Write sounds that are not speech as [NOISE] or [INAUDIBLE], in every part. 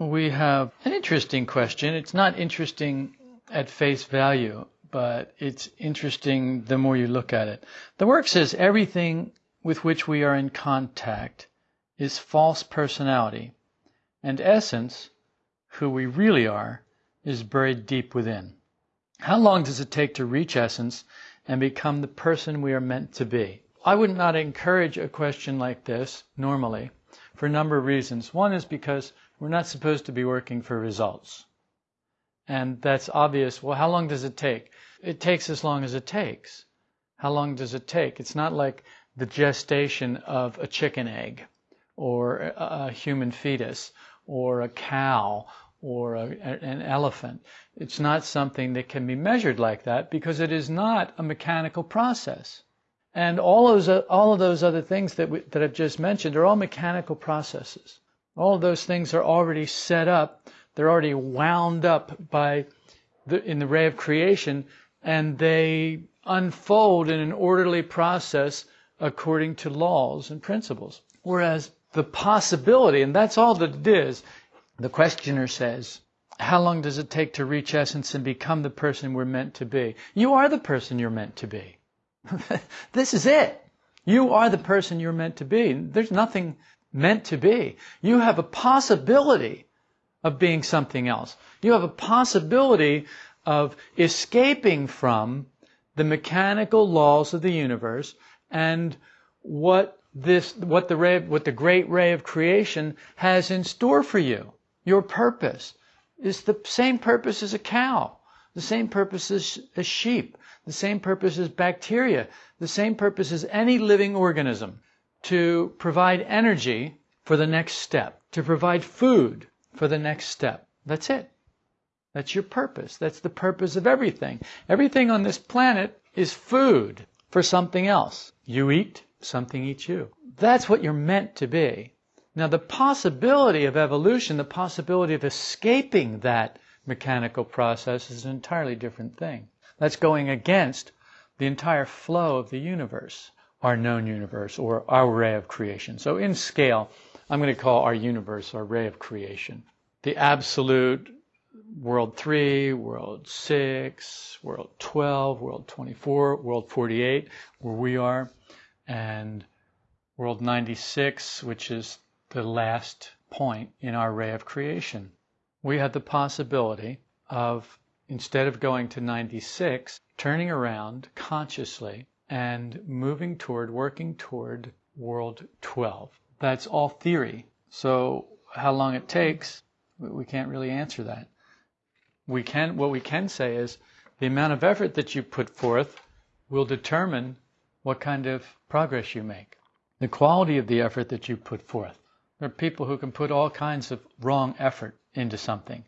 we have an interesting question. It's not interesting at face value, but it's interesting the more you look at it. The work says everything with which we are in contact is false personality, and essence, who we really are, is buried deep within. How long does it take to reach essence and become the person we are meant to be? I would not encourage a question like this normally for a number of reasons. One is because we're not supposed to be working for results. And that's obvious. Well, how long does it take? It takes as long as it takes. How long does it take? It's not like the gestation of a chicken egg or a, human fetus or a cow or a, an elephant. It's not something that can be measured like that because it is not a mechanical process. And all those, all of those other things that, we, that I've just mentioned are all mechanical processes. All those things are already set up. They're already wound up by the, in the ray of creation and they unfold in an orderly process according to laws and principles. Whereas the possibility, and that's all that it is, the questioner says, how long does it take to reach essence and become the person we're meant to be? You are the person you're meant to be. [LAUGHS] this is it. You are the person you're meant to be. There's nothing meant to be. You have a possibility of being something else. You have a possibility of escaping from the mechanical laws of the universe and what this, what the ray, what the great ray of creation has in store for you. Your purpose is the same purpose as a cow, the same purpose as, a sheep, the same purpose as bacteria, the same purpose as any living organism to provide energy for the next step, to provide food for the next step. That's it. That's your purpose. That's the purpose of everything. Everything on this planet is food for something else. You eat, something eats you. That's what you're meant to be. Now, the possibility of evolution, the possibility of escaping that mechanical process is an entirely different thing. That's going against the entire flow of the universe, our known universe, or our ray of creation. So, in scale, I'm going to call our universe our ray of creation. The absolute world 3, world 6, world 12, world 24, world 48, where we are, and world 96, which is the last point in our ray of creation. We have the possibility of, instead of going to 96, turning around consciously and moving toward, working toward world 12. That's all theory. So how long it takes, we can't really answer that. We can, what we can say is the amount of effort that you put forth will determine what kind of progress you make. The quality of the effort that you put forth. There are people who can put all kinds of wrong effort into something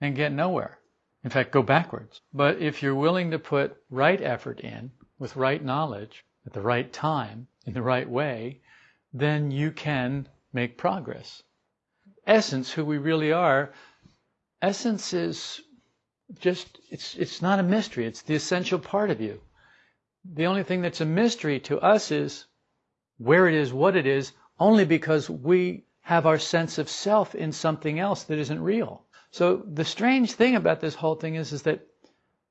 and get nowhere. In fact, go backwards. But if you're willing to put right effort in with right knowledge at the right time in the right way, then you can make progress. Essence, who we really are, essence is just, it's, it's not a mystery. It's the essential part of you. The only thing that's a mystery to us is where it is, what it is, only because we have our sense of self in something else that isn't real. So the strange thing about this whole thing is, is that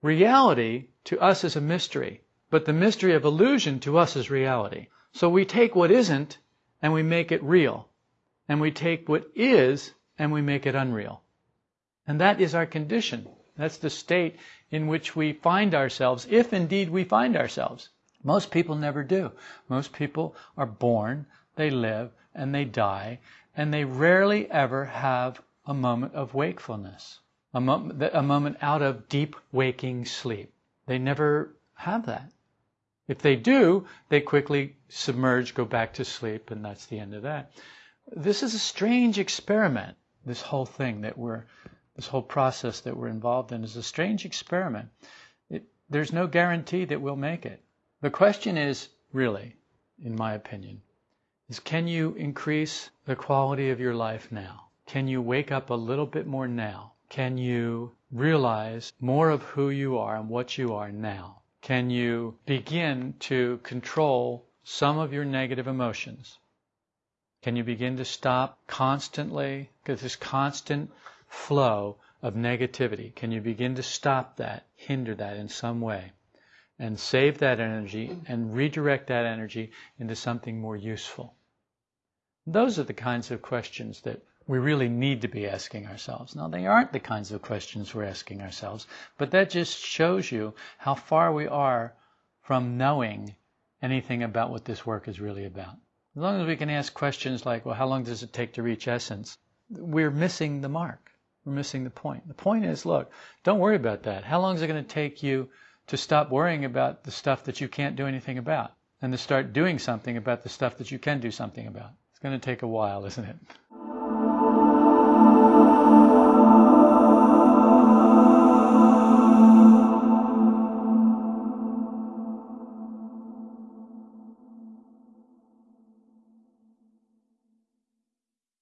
reality to us is a mystery, but the mystery of illusion to us is reality. So we take what isn't and we make it real. And we take what is and we make it unreal. And that is our condition. That's the state in which we find ourselves, if indeed we find ourselves. Most people never do. Most people are born, they live, and they die, and they rarely ever have a moment of wakefulness, a, a moment out of deep waking sleep. They never have that. If they do, they quickly submerge, go back to sleep, and that's the end of that. This is a strange experiment, this whole thing that we're, this whole process that we're involved in is a strange experiment. It, there's no guarantee that we'll make it. The question is, really, in my opinion, is can you increase the quality of your life now? Can you wake up a little bit more now? Can you realize more of who you are and what you are now? Can you begin to control some of your negative emotions? Can you begin to stop constantly, because this constant flow of negativity, can you begin to stop that, hinder that in some way, and save that energy and redirect that energy into something more useful? Those are the kinds of questions that we really need to be asking ourselves. Now, they aren't the kinds of questions we're asking ourselves, but that just shows you how far we are from knowing anything about what this work is really about. As long as we can ask questions like, well, how long does it take to reach essence? We're missing the mark. We're missing the point. The point is, look, don't worry about that. How long is it going to take you to stop worrying about the stuff that you can't do anything about and to start doing something about the stuff that you can do something about? It's going to take a while, isn't it?